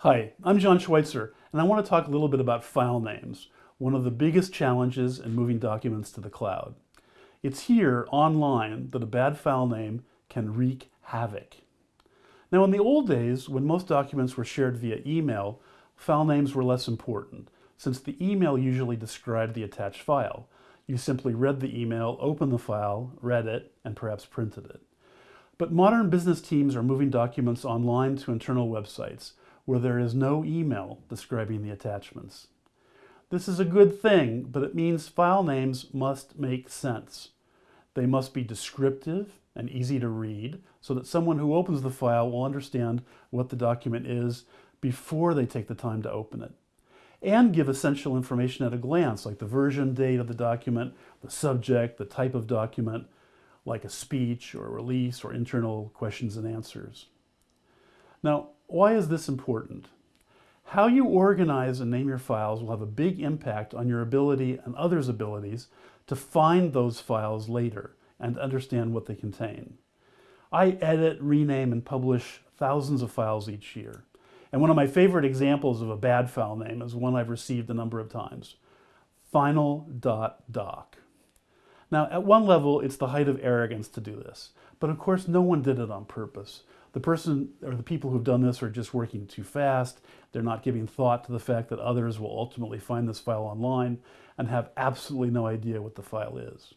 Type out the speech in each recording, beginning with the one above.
Hi, I'm John Schweitzer, and I want to talk a little bit about file names, one of the biggest challenges in moving documents to the cloud. It's here, online, that a bad file name can wreak havoc. Now, in the old days, when most documents were shared via email, file names were less important, since the email usually described the attached file. You simply read the email, opened the file, read it, and perhaps printed it. But modern business teams are moving documents online to internal websites, where there is no email describing the attachments. This is a good thing, but it means file names must make sense. They must be descriptive and easy to read so that someone who opens the file will understand what the document is before they take the time to open it. And give essential information at a glance, like the version date of the document, the subject, the type of document, like a speech or a release or internal questions and answers. Now, why is this important? How you organize and name your files will have a big impact on your ability and others' abilities to find those files later and understand what they contain. I edit, rename, and publish thousands of files each year. And one of my favorite examples of a bad file name is one I've received a number of times, final.doc. Now, at one level, it's the height of arrogance to do this. But of course, no one did it on purpose. The person or the people who've done this are just working too fast. They're not giving thought to the fact that others will ultimately find this file online and have absolutely no idea what the file is.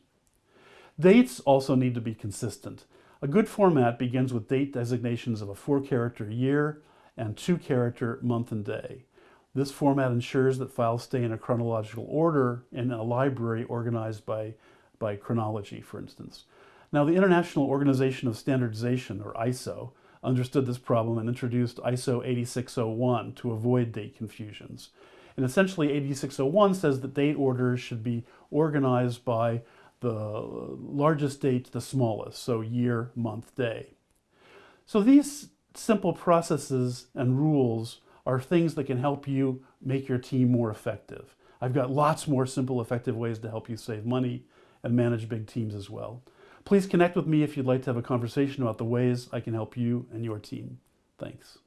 Dates also need to be consistent. A good format begins with date designations of a four-character year and two-character month and day. This format ensures that files stay in a chronological order in a library organized by, by chronology, for instance. Now, the International Organization of Standardization, or ISO, understood this problem and introduced ISO 8601 to avoid date confusions. And essentially, 8601 says that date orders should be organized by the largest date to the smallest, so year, month, day. So these simple processes and rules are things that can help you make your team more effective. I've got lots more simple, effective ways to help you save money and manage big teams as well. Please connect with me if you'd like to have a conversation about the ways I can help you and your team. Thanks.